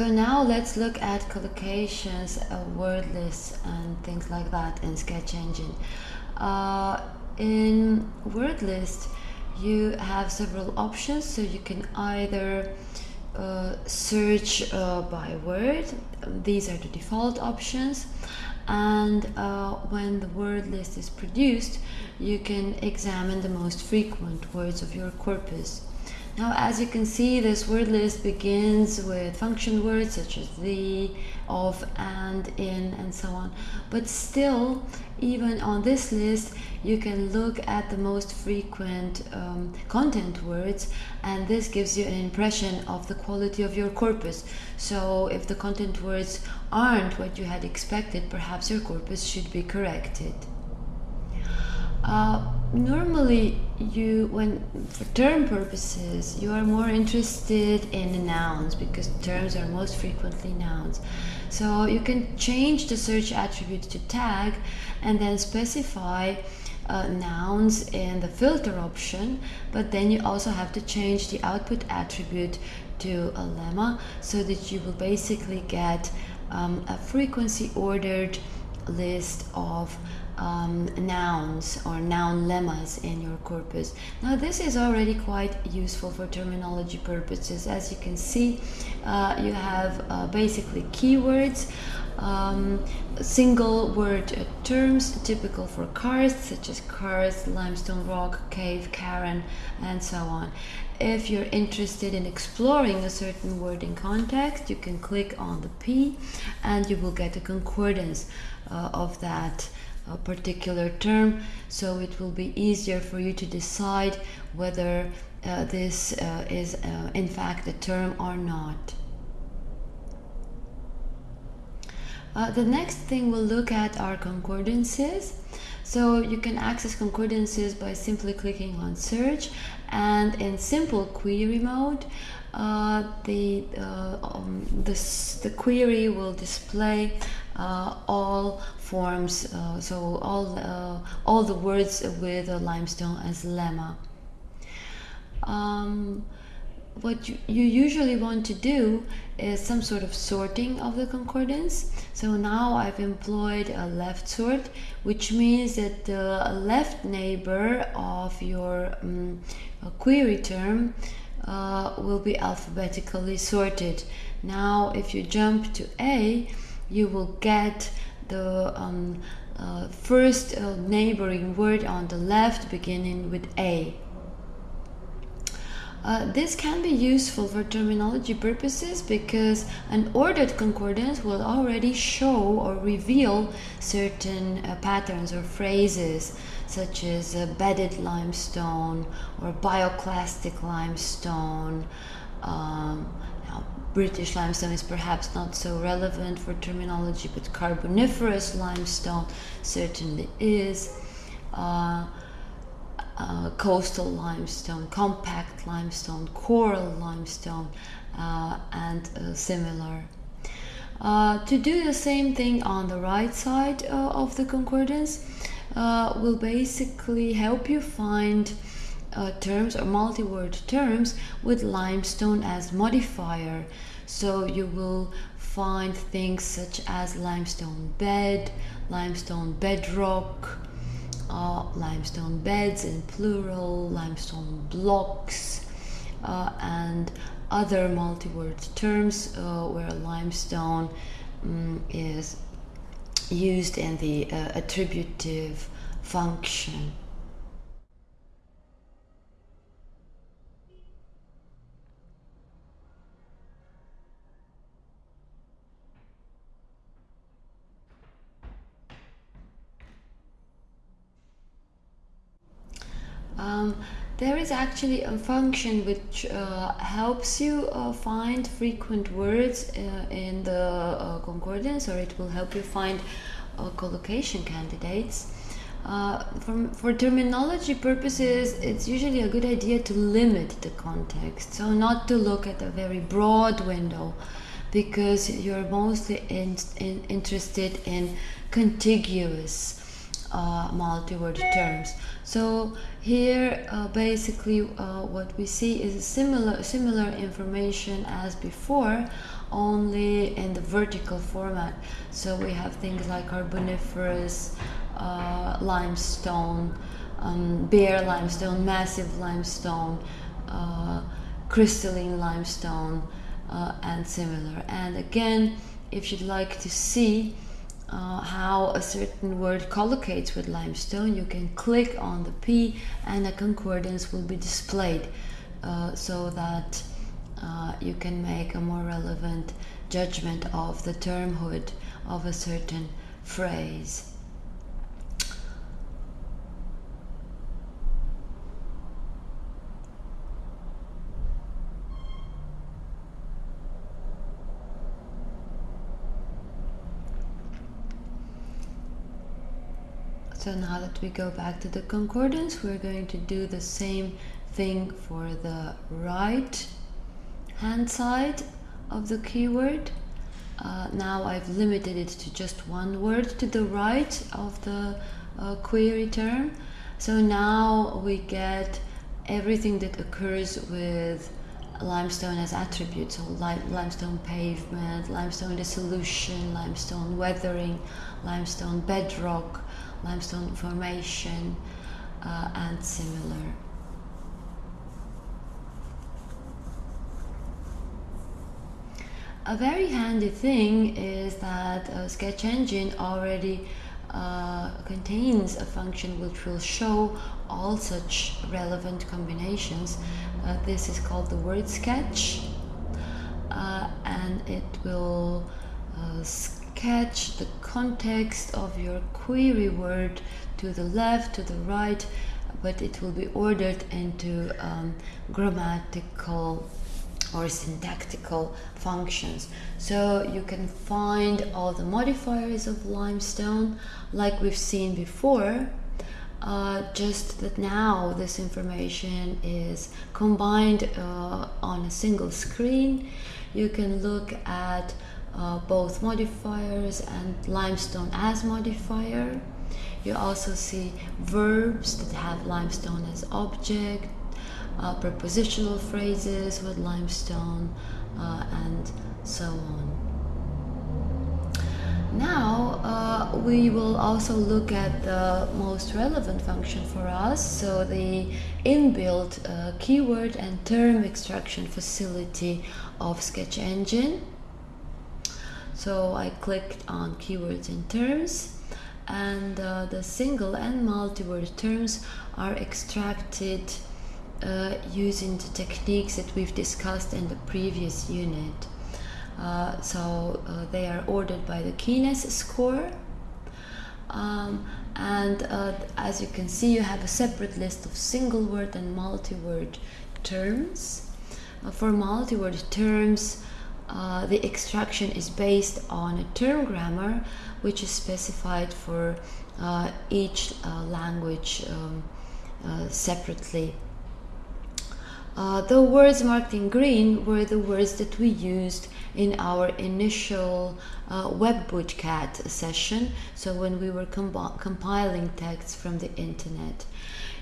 So now let's look at collocations, uh, word lists and things like that in Sketch Engine. Uh, in word list, you have several options, so you can either uh, search uh, by word, these are the default options, and uh, when the word list is produced, you can examine the most frequent words of your corpus. Now, as you can see, this word list begins with function words such as the, of, and, in, and so on. But still, even on this list, you can look at the most frequent um, content words, and this gives you an impression of the quality of your corpus. So, if the content words aren't what you had expected, perhaps your corpus should be corrected. Uh, normally, you when for term purposes, you are more interested in the nouns because terms are most frequently nouns. So you can change the search attribute to tag and then specify uh, nouns in the filter option, but then you also have to change the output attribute to a lemma so that you will basically get um, a frequency ordered list of um, nouns or noun lemmas in your corpus. Now this is already quite useful for terminology purposes. As you can see, uh, you have uh, basically keywords, um, single word terms typical for karst, such as karst, limestone rock, cave, karren, and so on. If you're interested in exploring a certain word in context, you can click on the P and you will get a concordance uh, of that a particular term so it will be easier for you to decide whether uh, this uh, is uh, in fact a term or not. Uh, the next thing we'll look at are concordances. So you can access concordances by simply clicking on search and in simple query mode uh, the, uh, um, this, the query will display all forms, uh, so all, uh, all the words with a limestone as lemma. Um, what you, you, usually want to do is some sort of sorting of the concordance. So now I've employed a left sort, which means that the left neighbor of your um, query term uh, will be alphabetically sorted. Now, if you jump to A, you will get the um, uh, first uh, neighboring word on the left beginning with A. Uh, this can be useful for terminology purposes because an ordered concordance will already show or reveal certain uh, patterns or phrases such as bedded limestone or bioclastic limestone. Um, British limestone is perhaps not so relevant for terminology, but carboniferous limestone certainly is. Uh, uh, coastal limestone, compact limestone, coral limestone, uh, and uh, similar. Uh, to do the same thing on the right side uh, of the concordance will basically help you find uh, terms or multi-word terms with limestone as modifier. So you will find things such as limestone bed, limestone bedrock, uh, limestone beds in plural, limestone blocks, uh, and other multi-word terms uh, where limestone um, is used in the uh, attributive function. Um, there is actually a function which uh, helps you uh, find frequent words uh, in the uh, concordance or it will help you find uh, collocation candidates. Uh, from, for terminology purposes, it's usually a good idea to limit the context, so not to look at a very broad window because you're mostly in, in, interested in contiguous uh, multi-word terms. So here uh, basically uh, what we see is similar similar information as before only in the vertical format. So we have things like carboniferous, uh, limestone, um, bare limestone, massive limestone, uh, crystalline limestone, uh, and similar. And again, if you'd like to see uh, how a certain word collocates with limestone, you can click on the P and a concordance will be displayed uh, so that uh, you can make a more relevant judgment of the termhood of a certain phrase. So now that we go back to the concordance, we're going to do the same thing for the right hand side of the keyword. Uh, now I've limited it to just one word to the right of the uh, query term. So now we get everything that occurs with limestone as attributes. So li limestone pavement, limestone dissolution, limestone weathering, limestone bedrock, limestone formation, uh, and similar. A very handy thing is that uh, Sketch Engine already uh, contains a function which will show all such relevant combinations. Uh, this is called the word sketch uh, and it will sketch the context of your query word to the left, to the right, but it will be ordered into um, grammatical or syntactical functions. So you can find all the modifiers of limestone like we've seen before, uh, just that now this information is combined uh, on a single screen. You can look at uh, both modifiers and limestone as modifier. You also see verbs that have limestone as object, uh, prepositional phrases with limestone, uh, and so on. Now uh, we will also look at the most relevant function for us, so the inbuilt uh, keyword and term extraction facility of Sketch Engine. So I clicked on keywords and terms and uh, the single and multi-word terms are extracted uh, using the techniques that we've discussed in the previous unit. Uh, so uh, they are ordered by the keyness score um, and uh, as you can see you have a separate list of single word and multi-word terms. Uh, for multi-word terms uh, the extraction is based on a term grammar which is specified for uh, each uh, language um, uh, separately. Uh, the words marked in green were the words that we used in our initial uh, WebBootcat session, so when we were compiling texts from the internet.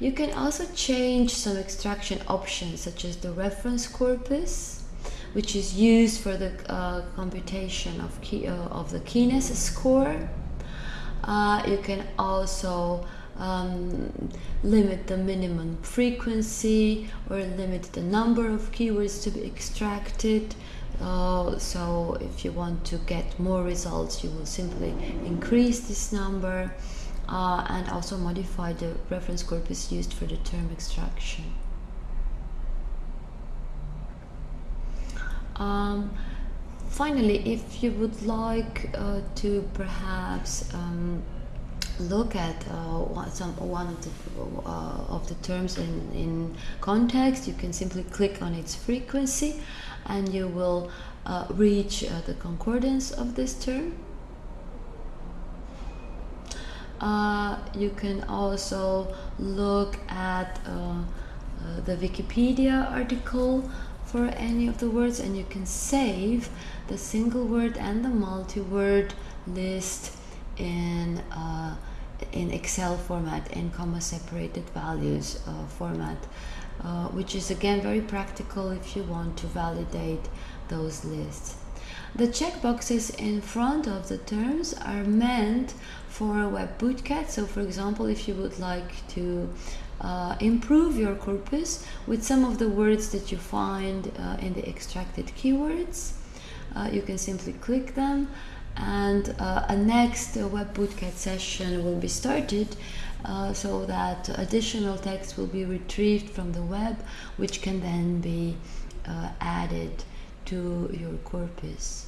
You can also change some extraction options such as the reference corpus, which is used for the uh, computation of, key, uh, of the keyness score. Uh, you can also um, limit the minimum frequency or limit the number of keywords to be extracted. Uh, so if you want to get more results, you will simply increase this number uh, and also modify the reference corpus used for the term extraction. Um, finally, if you would like uh, to perhaps um, look at uh, some one of the uh, of the terms in, in context, you can simply click on its frequency, and you will uh, reach uh, the concordance of this term. Uh, you can also look at the Wikipedia article for any of the words and you can save the single word and the multi-word list in uh, in Excel format in comma separated values uh, format, uh, which is again very practical if you want to validate those lists. The checkboxes in front of the terms are meant for a web bootcat. So, for example, if you would like to uh, improve your corpus with some of the words that you find uh, in the extracted keywords, uh, you can simply click them. And uh, a next uh, web bootcat session will be started uh, so that additional text will be retrieved from the web which can then be added to your corpus